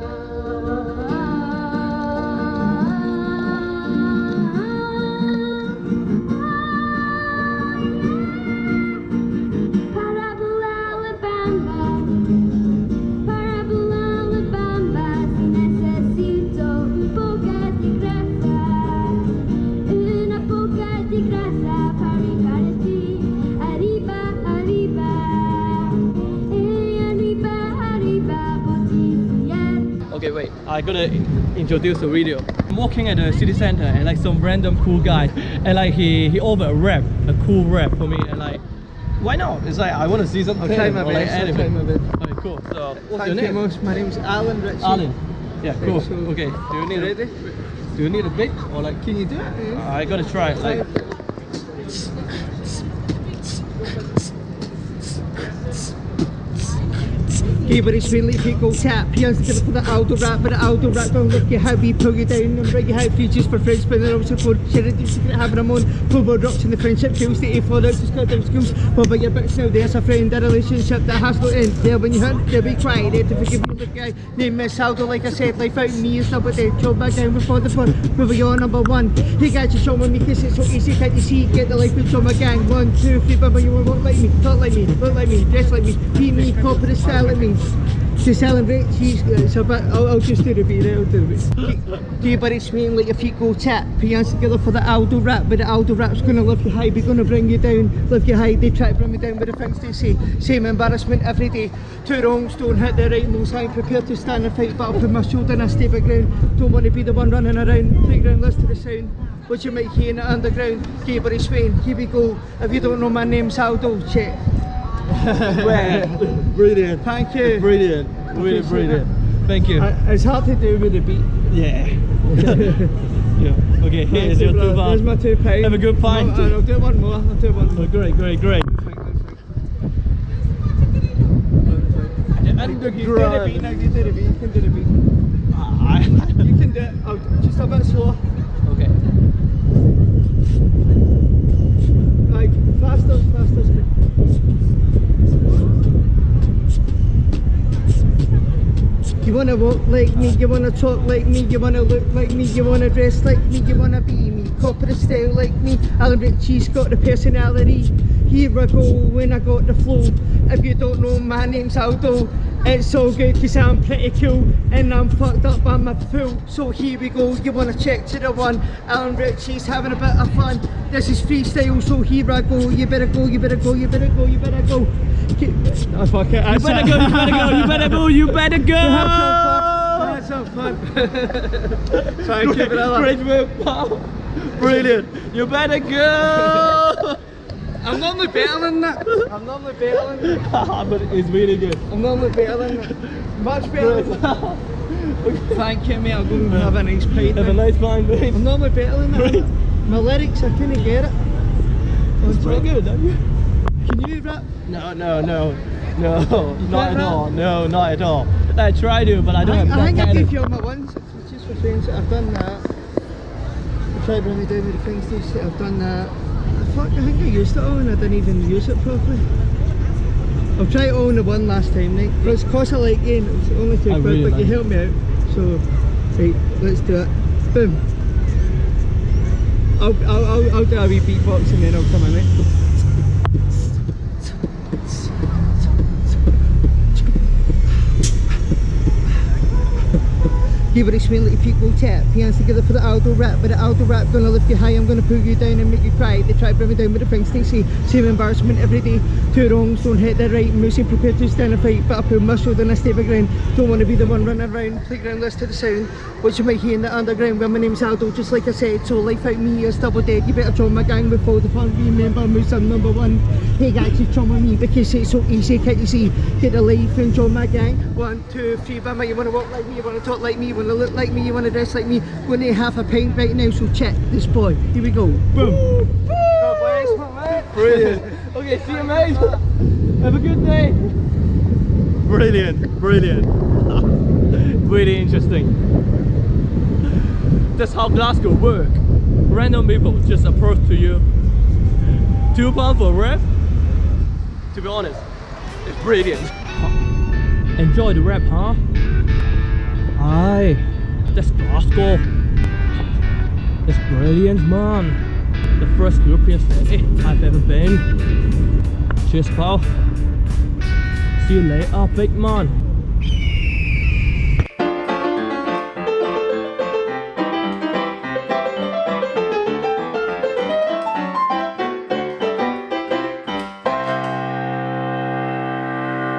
Para Okay, wait. I gotta introduce the video. I'm walking at the city center and like some random cool guy, and like he he offered a rap, a cool rap for me, and like, why not? It's like I want to see something. I'll try my like best, I'll try my best. Okay, cool. So what's Thank your you name? most. My name's Alan Ritchie. Alan. Yeah, cool. Okay. Do you need? A, do you need a beat or like? Can you do it? I gotta try. it, Like. Give it a it go tap. Pians together for the Aldo rap, but the Aldo rap don't look you how we pull you down and break you how features for friends, but then also for charity secret having a moan. Football drops in the friendship kills the A4 out just got them schools. But by your bits now, there's a friend, a relationship that has no end. There when you hurt, they'll be crying, there to forgive you, the guy. Name Miss Aldo, like I said, life out me is number dead. Joe back down before the fun. Moving on, number one. Hey guys, you show me because it's so easy, can't you see? Get the life with my gang. One, two, three, but you won't like me, talk like me, look like me, dress like me, be me, the style like me. To celebrate, she's it's uh, a bit. I'll, I'll just do the beat. I'll do the beat. Do you but it's me let your feet go tap. Put your hands together for the Aldo rap, but the Aldo rap's gonna lift you high, be gonna bring you down, lift you high. They try to bring me down with the things they say. Same embarrassment every day. Two wrongs don't hit the right, no sign. Prepared to stand and fight, but I'll put my shoulder and I stay back ground. Don't want to be the one running around. Playground, listen to the sound. What you might hear in the underground. Gabriel Swain, here we go. If you don't know my name's Aldo, check. Brilliant. Thank you. Brilliant. Really brilliant. Thank you. Uh, It's hard to do with the beat. Yeah. yeah. Okay, here is your two There's pound. my two pound. Have a good pint. No, I'll do one more. I'll do one more. Oh, great, great, great. You do the beat now, you do the beat, you can do the beat. Ah, You can do it, I'll, just a bit slower. okay. Like, faster, faster. You wanna walk like me, you wanna talk like me, you wanna look like me, you wanna dress like me, you wanna be me, corporate style like me. Alan Ritchie's got the personality. Here I go when I got the flow. If you don't know, my name's Aldo. It's all good cause I'm pretty cool and I'm fucked up, I'm a fool. So here we go, you wanna check to the one. Alan Ritchie's having a bit of fun. This is freestyle, so here I go. You better go, you better go, you better go, you better go. Keep- Oh, fuck it. You better go, you better go, you better go, you better go! Have some fun. Thank you, brother. Great work, pal. Brilliant. You better go! I'm normally better than that. I'm normally better than that. Ah, but it's really good. I'm normally better than that. Much better than that. Thank you, mate. I'll go and have a nice pint. Have a nice time, mate. I'm normally better than that. My lyrics, I couldn't get it. It's pretty good, don't you? Can you rap? No, no, no. No, not at rap? all. No, not at all. I try to, but I don't I, have I that think I did of... film it once. It's just for saying that I've done that. I tried to bring me down with the things say. I've done that. Fuck, I think I used it all and I didn't even use it properly. I'll try it all in the one last time, right? But it's cost a like game. It's only two quid, really but like you helped me out. So, right, let's do it. Boom. I'll, I'll, I'll, I'll do a wee beatbox and then I'll come in, right? Give it a let your feet go tap. Hands together for the Aldo rap, but the Aldo rap gonna lift you high. I'm gonna pull you down and make you cry. They try to bring me down with the things they see. Same embarrassment every day. Two wrongs don't hit the right. Mostly prepared to stand and fight, but I pull shoulder and I stay my ground. Don't wanna be the one running around. Playground, listen to the sound. What you might hear in the underground. Well, my name's Aldo, just like I said. So life out me is double dead. You better join my gang before the fun. Remember, moose I'm number one. Hey guys, you with me because it's so easy. Can't you see? Get a life and join my gang. One, two, three. Bama, you wanna walk like me? You wanna talk like me? You wanna look like me? You wanna dress like me? We're gonna have a pint right now. So check this boy. Here we go. Boom. God bless, my mate. Brilliant. Okay, see you, mate. Have a good day. Brilliant, brilliant. really interesting. That's how Glasgow work. Random people just approach to you. Two pounds for a rap? To be honest, it's brilliant. Enjoy the rap, huh? Aye. This Glasgow. It's brilliant, man. The first European city I've ever been. Cheers, pal. See you later, big man.